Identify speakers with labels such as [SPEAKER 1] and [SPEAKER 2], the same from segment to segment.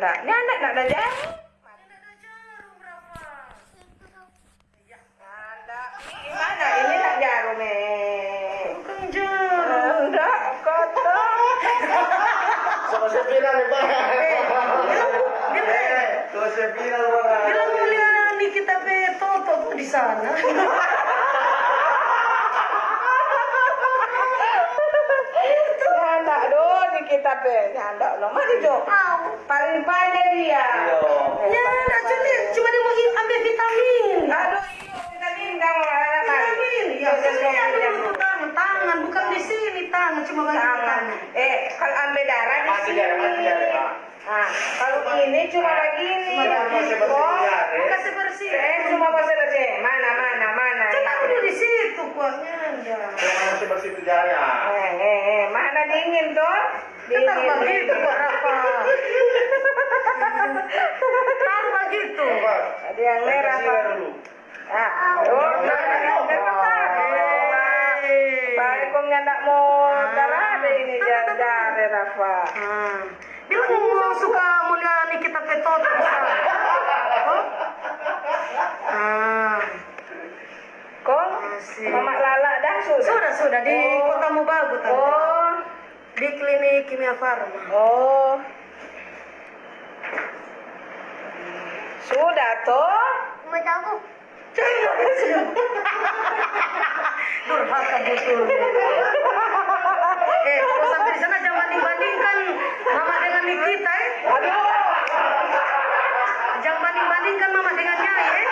[SPEAKER 1] nak ada jarum. Nyanda. Gimana ini nak jarum eh?
[SPEAKER 2] Jarum.
[SPEAKER 1] Enggak, kotor.
[SPEAKER 3] Sama Eh, Sama Pak.
[SPEAKER 2] bila mulia nih kita pe toto di sana.
[SPEAKER 1] Kita pe. Nyanda lo. Mari Jo. Paling pandai dia.
[SPEAKER 2] Ya, nak cuti, cuma dia mau ambil vitamin.
[SPEAKER 1] Aduh, iyo vitamin kamu
[SPEAKER 2] Vitamin, ya. Tangan, tangan, bukan di sini tangan, cuma bagi
[SPEAKER 1] Tangan. Eh, kalau ambil darah di sini. Nah, kalau ini cuma begini.
[SPEAKER 3] Cuma masih bersih
[SPEAKER 1] Oh,
[SPEAKER 3] darah, eh.
[SPEAKER 2] Kasih bersih.
[SPEAKER 1] Eh, cuma bersih bersih. Mana, mana, mana.
[SPEAKER 2] Cuma udah di situ kok, nyanda.
[SPEAKER 3] Jangan masih bersih itu jari ya.
[SPEAKER 1] Eh, eh, eh, mana dingin tuh? Dingin.
[SPEAKER 2] begitu kok, Rafa. Taruh begitu.
[SPEAKER 3] Pak.
[SPEAKER 1] Ada yang merah, Pak. Ah, oh, kok nyandak mau darah ini jajar, Rafa.
[SPEAKER 2] Ah. Bila mau suka mulia nih kita petot bisa. Oh? Ah.
[SPEAKER 1] Kok?
[SPEAKER 2] Asik.
[SPEAKER 1] Mama Lala dah sudah?
[SPEAKER 2] Sudah sudah di
[SPEAKER 1] Oh.
[SPEAKER 2] Kota Mubagu tante.
[SPEAKER 1] Oh,
[SPEAKER 2] Klinik Kimia Farma.
[SPEAKER 1] oh. Sudah toh?
[SPEAKER 2] Durhaka betul. eh, kalau sampai di sana jangan banding-bandingkan mama dengan Nikita eh.
[SPEAKER 1] Aduh.
[SPEAKER 2] Jangan banding-bandingkan mama dengan Nyai eh.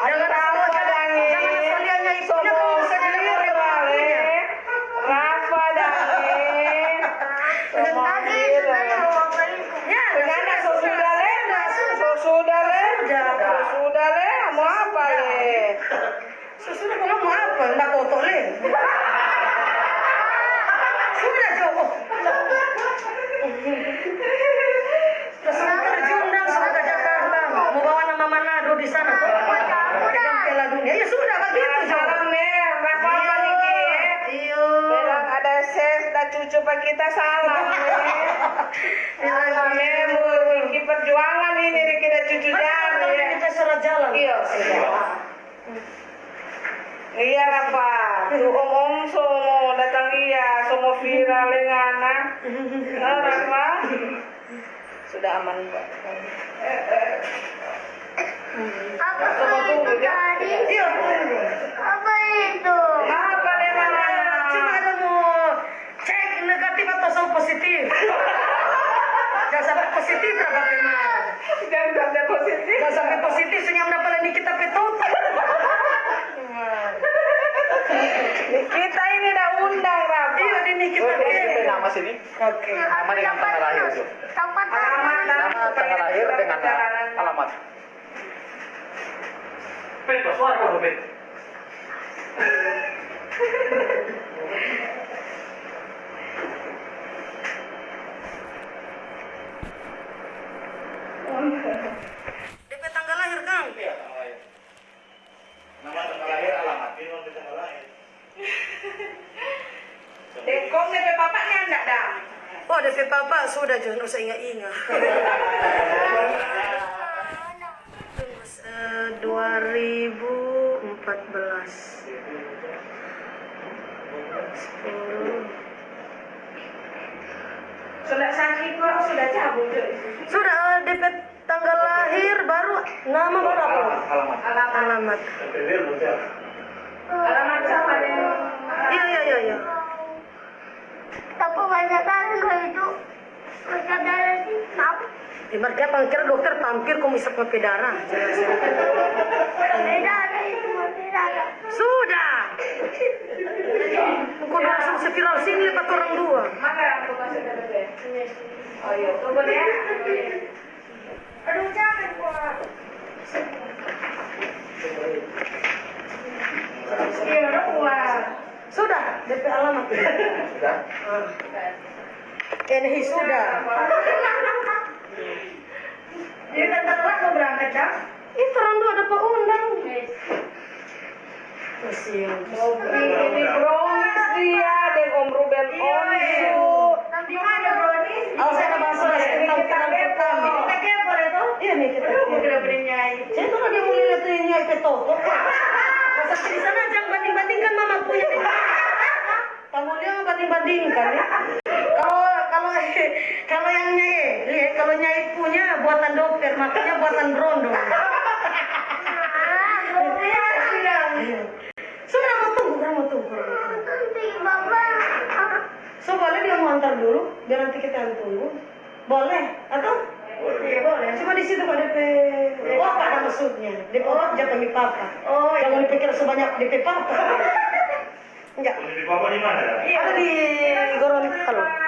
[SPEAKER 2] Jangan
[SPEAKER 1] Rafa
[SPEAKER 2] asal
[SPEAKER 1] dangi.
[SPEAKER 2] jangan asal dia Nyai punya kamu bisa jadi murid punya.
[SPEAKER 1] Rafa dangi. Semua
[SPEAKER 2] Ya,
[SPEAKER 1] Penyana so sudah le, so sudah le, so sudah le, mau apa le?
[SPEAKER 2] Sudah kamu mau apa? Enggak toto le. Sudah Jo. Sudah semua terjundang sudah ke Jakarta. Mau bawa nama Manado di sana. Pegang Piala Dunia. Ya sudah begitu Jo.
[SPEAKER 1] Salam nih, Rafa apa nih Ki?
[SPEAKER 2] Iyo.
[SPEAKER 1] Bilang ada ses, ada cucu pak kita salam nih. Salam nih, Ki perjuangan ini kita cucu
[SPEAKER 2] Kalau
[SPEAKER 1] jari.
[SPEAKER 2] kita surat jalan.
[SPEAKER 1] Iya. Iya Rafa, tuh om om semua datang iya, semua viral dengan anak. Nah, Rafa, sudah aman Pak. Semua tunggu ya.
[SPEAKER 2] Iya, tunggu.
[SPEAKER 1] Apa deh mana?
[SPEAKER 2] Cuma ada mau cek negatif atau sama positif. Jangan sampai positif berapa memang.
[SPEAKER 1] Jangan sampai positif.
[SPEAKER 2] Jangan sampai positif senyum dapat ini kita petut.
[SPEAKER 1] Kita ini udah undang Rafa.
[SPEAKER 2] Iya ini kita
[SPEAKER 3] Oke, kita
[SPEAKER 2] pe.
[SPEAKER 3] nama sini.
[SPEAKER 2] Oke.
[SPEAKER 3] Nama dengan tanggal lahir itu.
[SPEAKER 1] Alamat
[SPEAKER 3] Nama tanggal lahir dengan alamat. Peto, suara kamu Peto.
[SPEAKER 2] DP tanggal lahir Kang.
[SPEAKER 3] Iya, tanggal lahir. Nama tanggal lahir alamat. Ini nomor tanggal lahir.
[SPEAKER 1] Dekong DP bapaknya enggak dah.
[SPEAKER 2] Oh DP papa sudah jangan usah ingat-ingat. Eh, 2014 10
[SPEAKER 1] Sudah sakit kok, sudah cabut.
[SPEAKER 2] Sudah DP tanggal lahir baru nama baru apa?
[SPEAKER 3] Alamat.
[SPEAKER 1] Alamat.
[SPEAKER 2] Alamat.
[SPEAKER 1] Alamat siapa deh?
[SPEAKER 2] Iya iya iya iya. Ibarat dia pangkir dokter pampir kok bisa pakai darah. Sudah. Kok langsung seviral sini lipat orang dua.
[SPEAKER 1] Mana aku masih DP? Oh iya, tunggu deh. Aduh jangan kok. Iya.
[SPEAKER 2] Sudah, DP alamat ya?
[SPEAKER 3] Sudah.
[SPEAKER 2] Ini sudah.
[SPEAKER 1] Jadi tante telat mau berangkat Ini
[SPEAKER 2] Ih, serandu ada Pak Undang. Kesian.
[SPEAKER 1] Ini brownies dia, dan Om Ruben iya, iya. Onsu.
[SPEAKER 2] Nanti mana brownies? Oh, saya ada bahasa, kita kita Kita kayak apa itu? Iya, nih kita. Aduh, mau kira-kira nyai. Saya tuh ada mau lihat nyai petok. Di sana banding-bandingkan ya. Kalau kalau kalau yang nyai, lihat kalau nyai punya buatan dokter, makanya buatan rondo. Sudah mau tunggu, sudah mau tunggu. So boleh dia mau antar dulu, biar nanti kita yang tunggu. Boleh? Atau? Iya boleh. Cuma di situ kok DP. Oh apa ada maksudnya? DP oh, jangan panggil papa. Oh, jangan dipikir sebanyak DP papa. Enggak.
[SPEAKER 3] Posisi papa di mana ya?
[SPEAKER 2] Ada di Gorontalo.